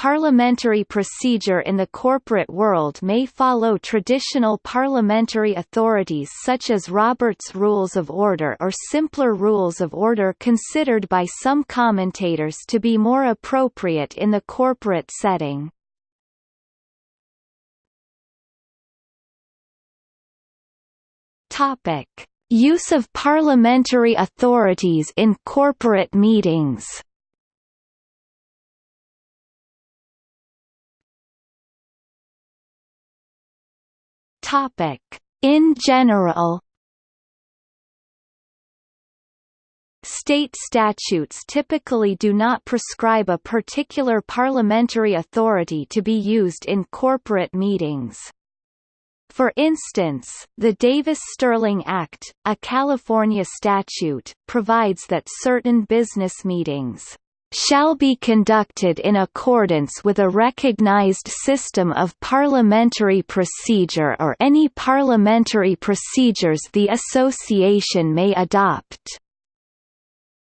Parliamentary procedure in the corporate world may follow traditional parliamentary authorities such as Robert's Rules of Order or simpler rules of order considered by some commentators to be more appropriate in the corporate setting. Use of parliamentary authorities in corporate meetings. Topic: In general. State statutes typically do not prescribe a particular parliamentary authority to be used in corporate meetings. For instance, the Davis-Stirling Act, a California statute, provides that certain business meetings shall be conducted in accordance with a recognized system of parliamentary procedure or any parliamentary procedures the association may adopt.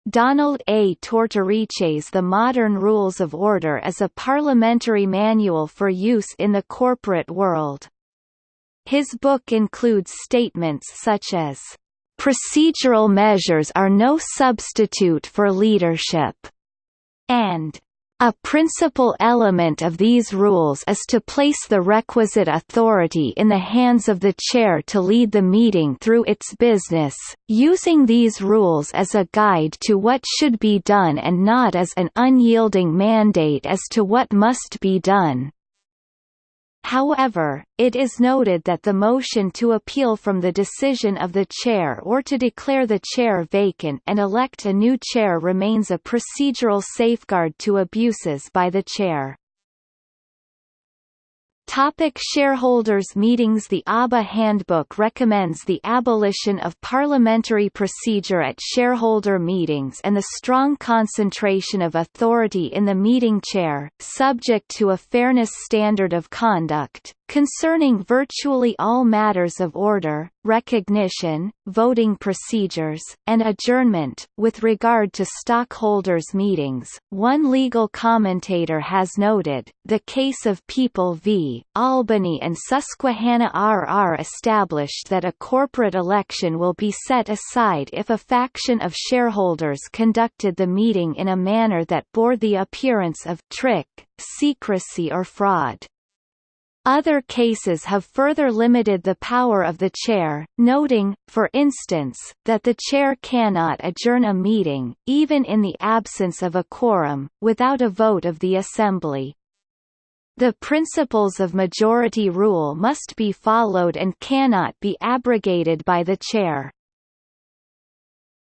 Donald A. Tortorice's The Modern Rules of Order is a parliamentary manual for use in the corporate world. His book includes statements such as, "...procedural measures are no substitute for leadership," and a principal element of these rules is to place the requisite authority in the hands of the chair to lead the meeting through its business, using these rules as a guide to what should be done and not as an unyielding mandate as to what must be done. However, it is noted that the motion to appeal from the decision of the chair or to declare the chair vacant and elect a new chair remains a procedural safeguard to abuses by the chair. Topic shareholders meetings The ABA Handbook recommends the abolition of parliamentary procedure at shareholder meetings and the strong concentration of authority in the meeting chair, subject to a fairness standard of conduct, concerning virtually all matters of order, recognition, voting procedures, and adjournment. With regard to stockholders' meetings, one legal commentator has noted, the case of People v. Albany and Susquehanna RR established that a corporate election will be set aside if a faction of shareholders conducted the meeting in a manner that bore the appearance of trick, secrecy or fraud. Other cases have further limited the power of the chair, noting, for instance, that the chair cannot adjourn a meeting, even in the absence of a quorum, without a vote of the assembly. The principles of majority rule must be followed and cannot be abrogated by the chair.